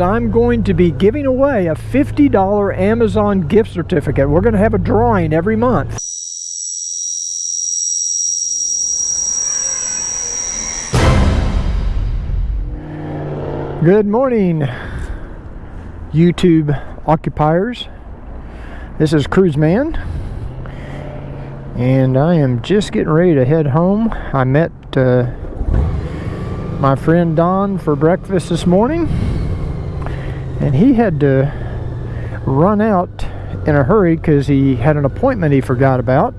I'm going to be giving away a $50 Amazon gift certificate. We're going to have a drawing every month. Good morning, YouTube occupiers. This is Cruise Man, and I am just getting ready to head home. I met uh, my friend Don for breakfast this morning and he had to run out in a hurry because he had an appointment he forgot about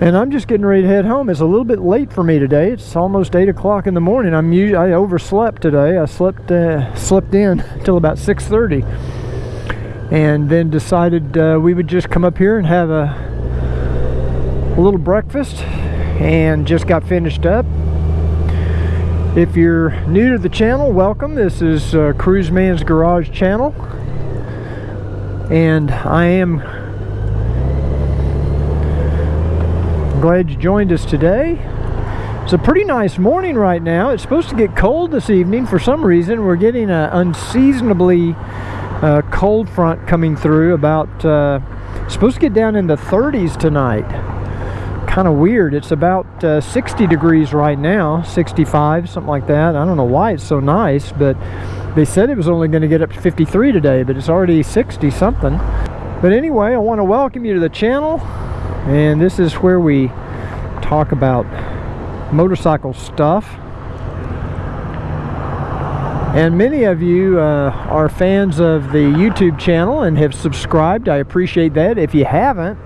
and I'm just getting ready to head home. It's a little bit late for me today. It's almost 8 o'clock in the morning. I'm I overslept today. I slept uh, slept in till about 6.30 and then decided uh, we would just come up here and have a, a little breakfast and just got finished up if you're new to the channel, welcome. This is uh, Cruise Man's Garage channel. And I am glad you joined us today. It's a pretty nice morning right now. It's supposed to get cold this evening. For some reason, we're getting an unseasonably uh, cold front coming through. About uh, supposed to get down in the 30s tonight kind of weird. It's about uh, 60 degrees right now, 65, something like that. I don't know why it's so nice, but they said it was only going to get up to 53 today, but it's already 60 something. But anyway, I want to welcome you to the channel, and this is where we talk about motorcycle stuff. And many of you uh, are fans of the YouTube channel and have subscribed. I appreciate that. If you haven't,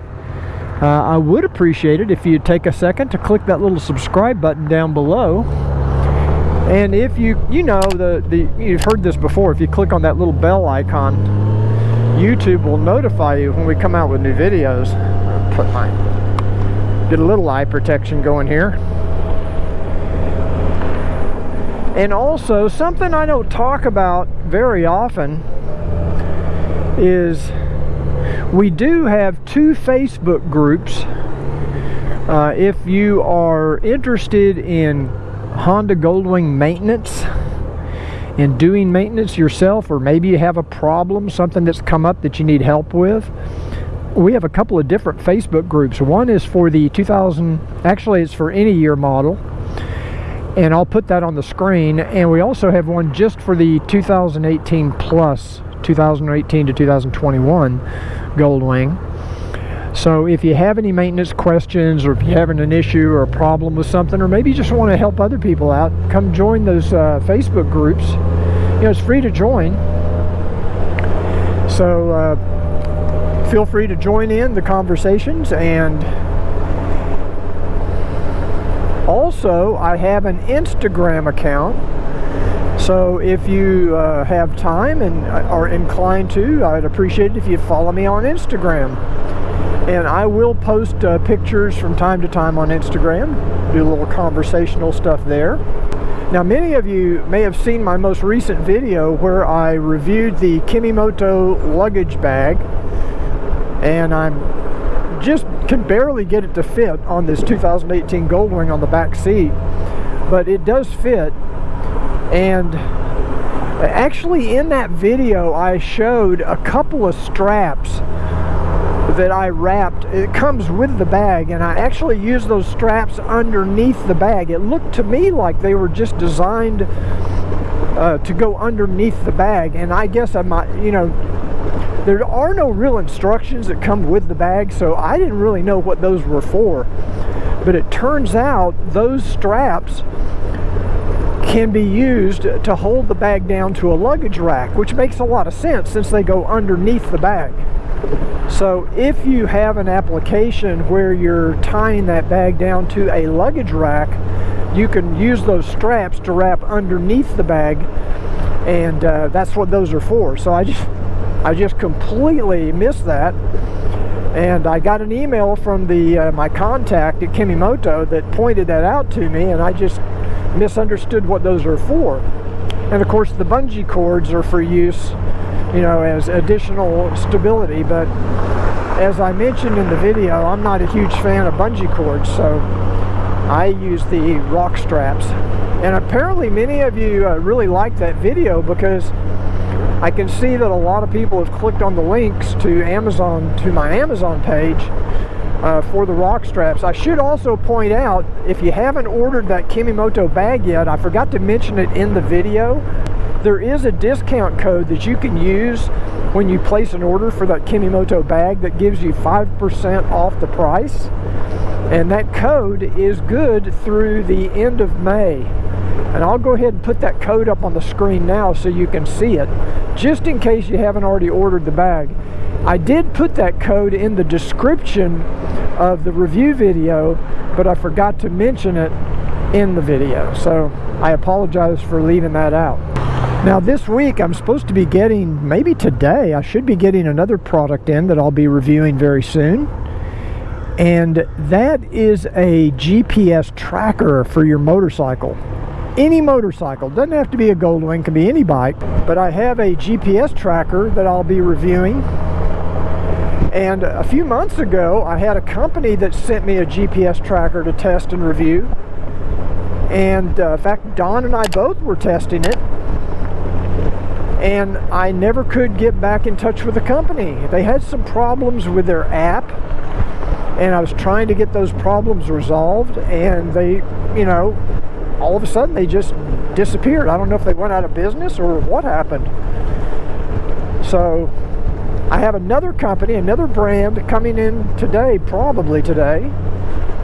uh, I would appreciate it if you'd take a second to click that little subscribe button down below. And if you, you know, the, the you've heard this before, if you click on that little bell icon, YouTube will notify you when we come out with new videos. Put my, get a little eye protection going here. And also, something I don't talk about very often is we do have two Facebook groups. Uh, if you are interested in Honda Goldwing maintenance in doing maintenance yourself or maybe you have a problem something that's come up that you need help with we have a couple of different Facebook groups one is for the 2000 actually it's for any year model and I'll put that on the screen and we also have one just for the 2018 plus 2018 to 2021 Goldwing. So if you have any maintenance questions or if you're having an issue or a problem with something or maybe you just want to help other people out, come join those uh, Facebook groups. You know, it's free to join. So uh, feel free to join in the conversations and also I have an Instagram account so if you uh, have time and are inclined to, I'd appreciate it if you follow me on Instagram. And I will post uh, pictures from time to time on Instagram, do a little conversational stuff there. Now many of you may have seen my most recent video where I reviewed the Kemimoto luggage bag and I'm just can barely get it to fit on this 2018 Goldwing on the back seat but it does fit and actually in that video I showed a couple of straps that I wrapped. It comes with the bag and I actually used those straps underneath the bag. It looked to me like they were just designed uh, to go underneath the bag and I guess I might you know there are no real instructions that come with the bag so I didn't really know what those were for. But it turns out those straps can be used to hold the bag down to a luggage rack, which makes a lot of sense since they go underneath the bag. So if you have an application where you're tying that bag down to a luggage rack, you can use those straps to wrap underneath the bag and uh, that's what those are for. So I just, I just completely missed that and I got an email from the uh, my contact at Kemimoto that pointed that out to me and I just misunderstood what those are for. And of course the bungee cords are for use, you know, as additional stability, but as I mentioned in the video, I'm not a huge fan of bungee cords, so I use the ROK straps. And apparently many of you uh, really liked that video because I can see that a lot of people have clicked on the links to Amazon, to my Amazon page uh, for the ROK straps. I should also point out, if you haven't ordered that Kemimoto bag yet, I forgot to mention it in the video, there is a discount code that you can use when you place an order for that Kemimoto bag that gives you 5% off the price. And that code is good through the end of May. And I'll go ahead and put that code up on the screen now so you can see it, just in case you haven't already ordered the bag. I did put that code in the description of the review video, but I forgot to mention it in the video. So I apologize for leaving that out. Now this week I'm supposed to be getting, maybe today, I should be getting another product in that I'll be reviewing very soon. And that is a GPS tracker for your motorcycle. Any motorcycle, doesn't have to be a Goldwing, can be any bike, but I have a GPS tracker that I'll be reviewing and a few months ago, I had a company that sent me a GPS tracker to test and review. And uh, in fact, Don and I both were testing it. And I never could get back in touch with the company. They had some problems with their app. And I was trying to get those problems resolved. And they, you know, all of a sudden they just disappeared. I don't know if they went out of business or what happened. So I have another company, another brand coming in today, probably today,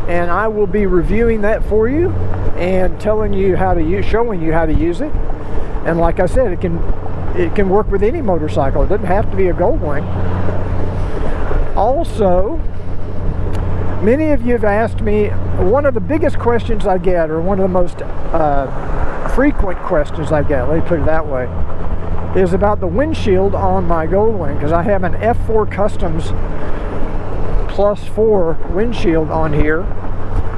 and I will be reviewing that for you and telling you how to use, showing you how to use it. And like I said, it can it can work with any motorcycle. It doesn't have to be a Goldwing. Also, many of you have asked me, one of the biggest questions I get, or one of the most uh, frequent questions I get, let me put it that way, is about the windshield on my Goldwing because I have an F4 Customs plus 4 windshield on here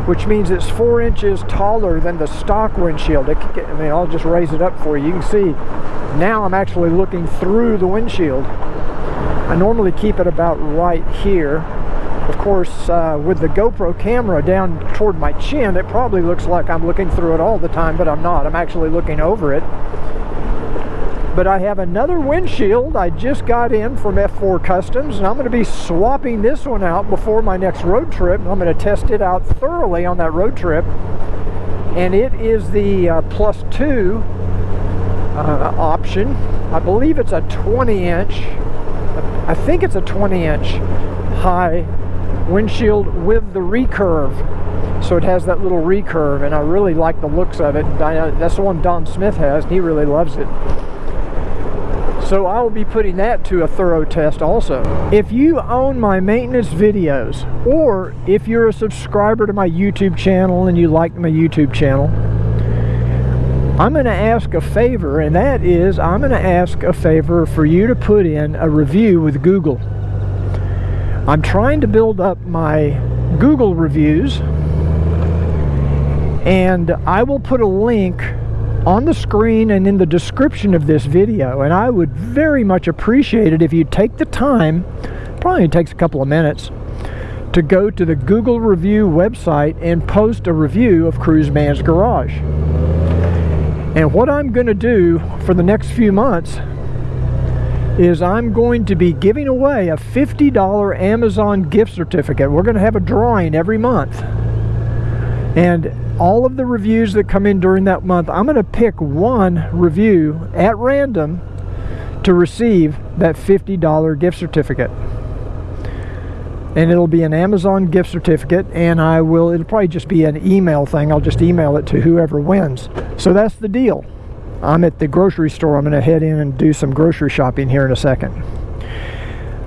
which means it's 4 inches taller than the stock windshield. It, I mean, I'll just raise it up for you. You can see now I'm actually looking through the windshield. I normally keep it about right here. Of course, uh, with the GoPro camera down toward my chin, it probably looks like I'm looking through it all the time, but I'm not. I'm actually looking over it. But I have another windshield I just got in from F4 Customs, and I'm going to be swapping this one out before my next road trip. I'm going to test it out thoroughly on that road trip. And it is the uh, plus two uh, option. I believe it's a 20 inch, I think it's a 20 inch high windshield with the recurve. So it has that little recurve, and I really like the looks of it. That's the one Don Smith has, and he really loves it. So I will be putting that to a thorough test also. If you own my maintenance videos, or if you're a subscriber to my YouTube channel and you like my YouTube channel, I'm going to ask a favor, and that is I'm going to ask a favor for you to put in a review with Google. I'm trying to build up my Google reviews, and I will put a link on the screen and in the description of this video and I would very much appreciate it if you take the time probably takes a couple of minutes to go to the Google review website and post a review of Cruise Man's Garage. And what I'm going to do for the next few months is I'm going to be giving away a $50 Amazon gift certificate. We're going to have a drawing every month and all of the reviews that come in during that month, I'm going to pick one review at random to receive that $50 gift certificate. And it'll be an Amazon gift certificate, and I will, it'll probably just be an email thing. I'll just email it to whoever wins. So that's the deal. I'm at the grocery store. I'm going to head in and do some grocery shopping here in a second.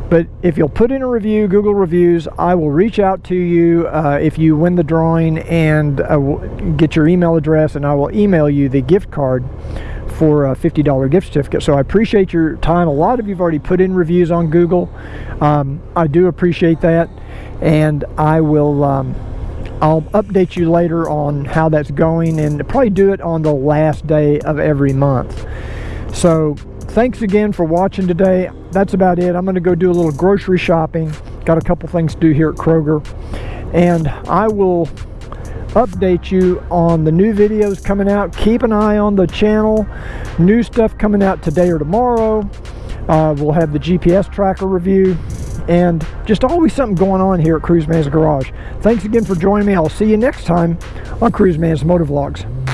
But if you'll put in a review, Google reviews, I will reach out to you uh, if you win the drawing and uh, get your email address, and I will email you the gift card for a $50 gift certificate. So I appreciate your time. A lot of you've already put in reviews on Google. Um, I do appreciate that, and I will. Um, I'll update you later on how that's going, and probably do it on the last day of every month. So thanks again for watching today. That's about it. I'm going to go do a little grocery shopping. Got a couple things to do here at Kroger. And I will update you on the new videos coming out. Keep an eye on the channel. New stuff coming out today or tomorrow. Uh, we'll have the GPS tracker review and just always something going on here at Cruise Man's Garage. Thanks again for joining me. I'll see you next time on Cruise Man's Motovlogs.